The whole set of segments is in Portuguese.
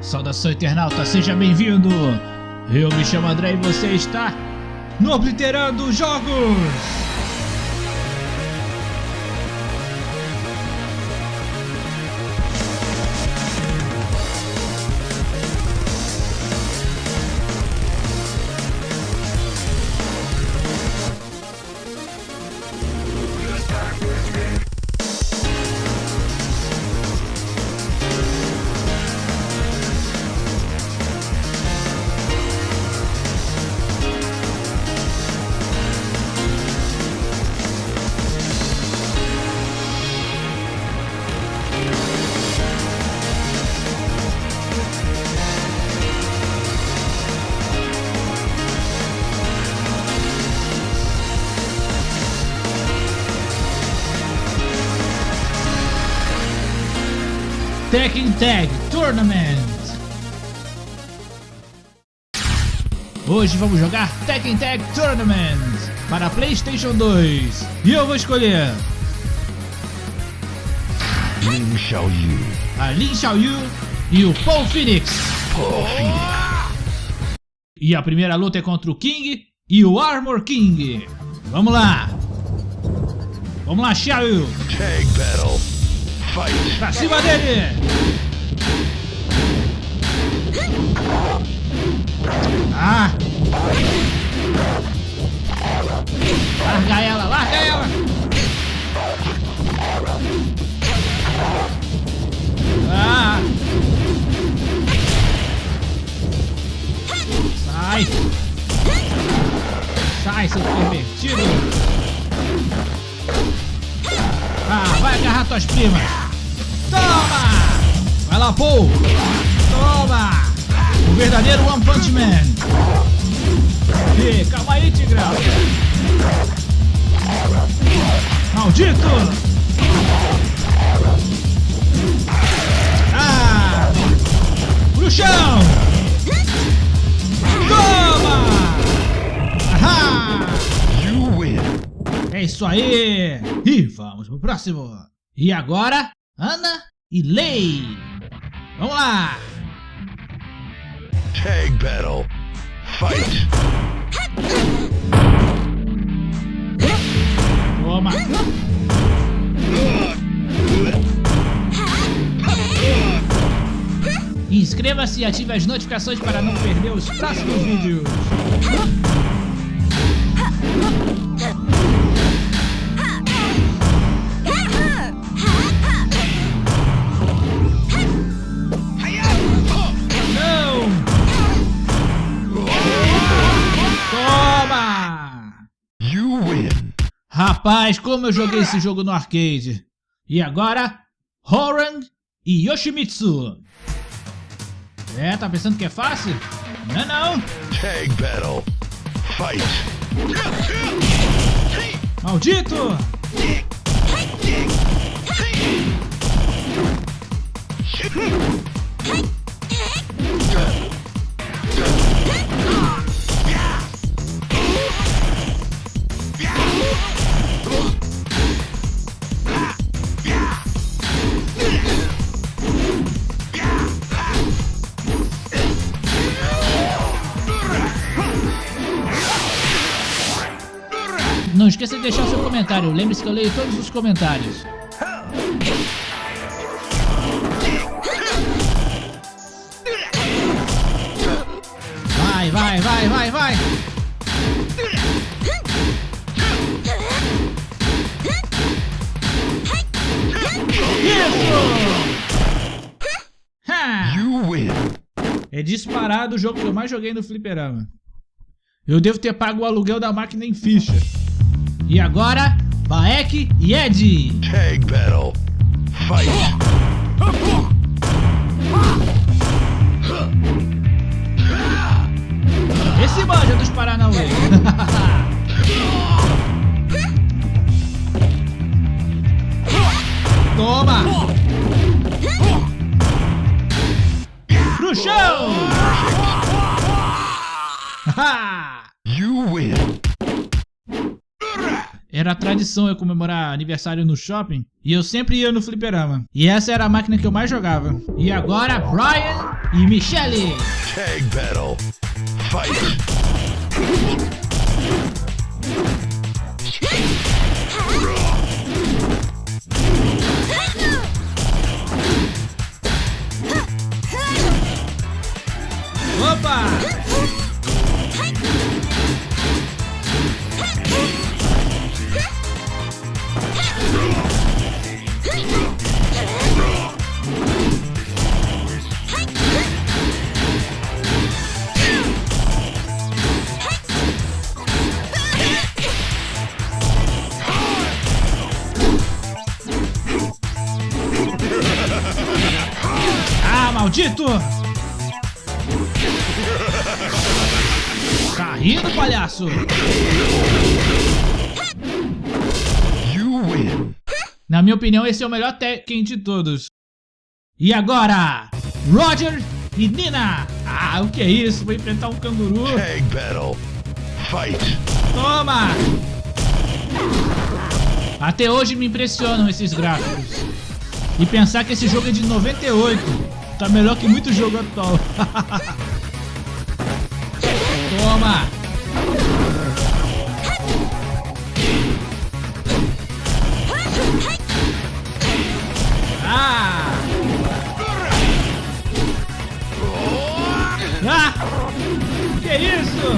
Saudação internauta, seja bem-vindo! Eu me chamo André e você está no Obliterando Jogos! Tekken Tag Tournament. Hoje vamos jogar Tekken Tag Tournament para Playstation 2 e eu vou escolher Lin Xiaoyu, a Lin Xiaoyu e o Paul Phoenix. Paul Phoenix, E a primeira luta é contra o King e o Armor King. Vamos lá. Vamos lá, Xiaoyu. Tag Battle, Pra cima dele. Ah. Larga ela, larga ela. Ah. Sai. Sai, seu pervertido. Ah, vai agarrar tuas primas. Toma! Vai lá, Paul. Toma! O verdadeiro One Punch Man. Ih, calma aí, Tigrão. Maldito! Ah! Pro chão! Toma! Ahá! you win. É isso aí! E vamos pro próximo! E agora, Ana e Lei! Vamos lá! Tag Battle, Fight, Toma! Inscreva-se e ative as notificações para não perder os próximos vídeos! Rapaz, como eu joguei esse jogo no arcade. E agora, Horang e Yoshimitsu. É, tá pensando que é fácil? Não é não. Tag Battle, Fight, Maldito! Não esqueça de deixar seu comentário. Lembre-se que eu leio todos os comentários. Vai, vai, vai, vai, vai! É disparado o jogo que eu mais joguei no fliperama. Eu devo ter pago o aluguel da máquina em ficha. E agora, Baek e Ed. Tag Battle, Fight, Esse manja dos Paranauê. Toma! Pro chão! Era tradição eu comemorar aniversário no shopping e eu sempre ia no fliperama. E essa era a máquina que eu mais jogava. E agora, Brian e Michelle. Tag battle. Fight. Maldito! Tá rindo, palhaço? Na minha opinião, esse é o melhor Tekken de todos. E agora, Roger e Nina. Ah, o que é isso? Vou enfrentar um canguru. Tag battle. Fight. Toma! Até hoje me impressionam esses gráficos. E pensar que esse jogo é de 98. Tá melhor que muito jogo atual. Toma! Ah! Ah! Que isso?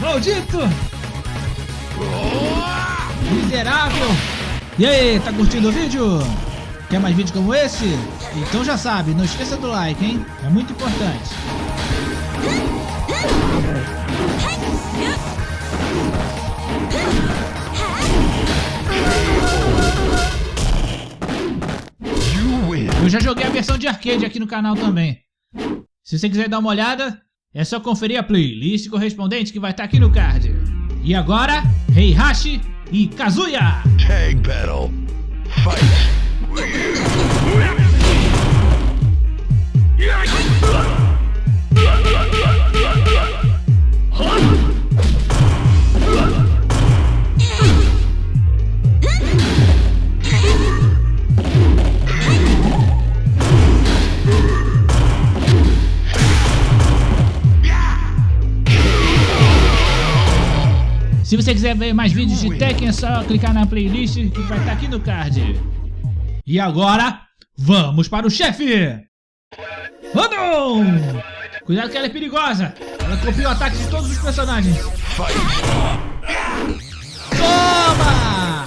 Maldito! Miserável! E aí, tá curtindo o vídeo? Quer mais vídeos como esse? Então já sabe, não esqueça do like, hein? É muito importante. Eu já joguei a versão de arcade aqui no canal também. Se você quiser dar uma olhada, é só conferir a playlist correspondente que vai estar aqui no card. E agora, Heihachi e Kazuya! Tag battle. Fight. Se você quiser ver mais vídeos de Tekken, é só clicar na playlist que vai estar aqui no card. E agora, vamos para o chefe! Rodon! Cuidado que ela é perigosa! Ela copia o ataque de todos os personagens. Toma!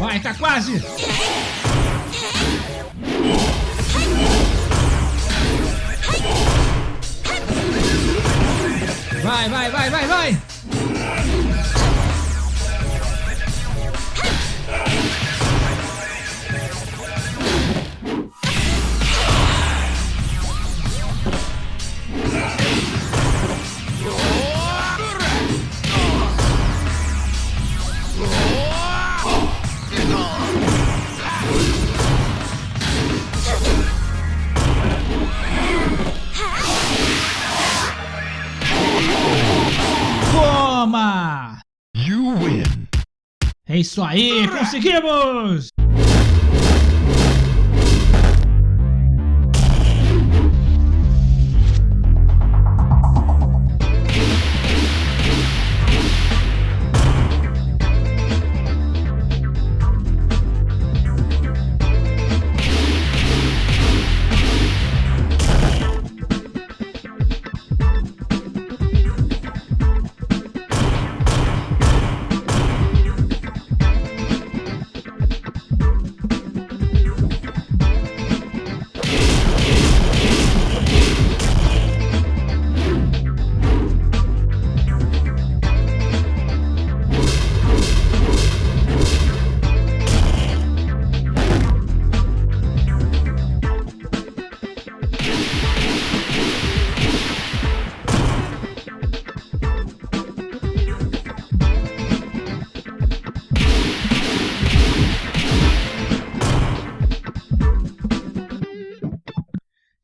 Vai, tá quase! Vai, vai, vai, vai, vai! É isso aí, conseguimos!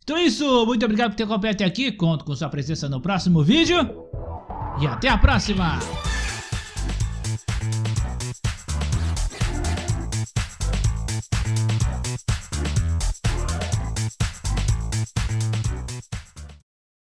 Então é isso, muito obrigado por ter acompanhado até aqui, conto com sua presença no próximo vídeo e até a próxima!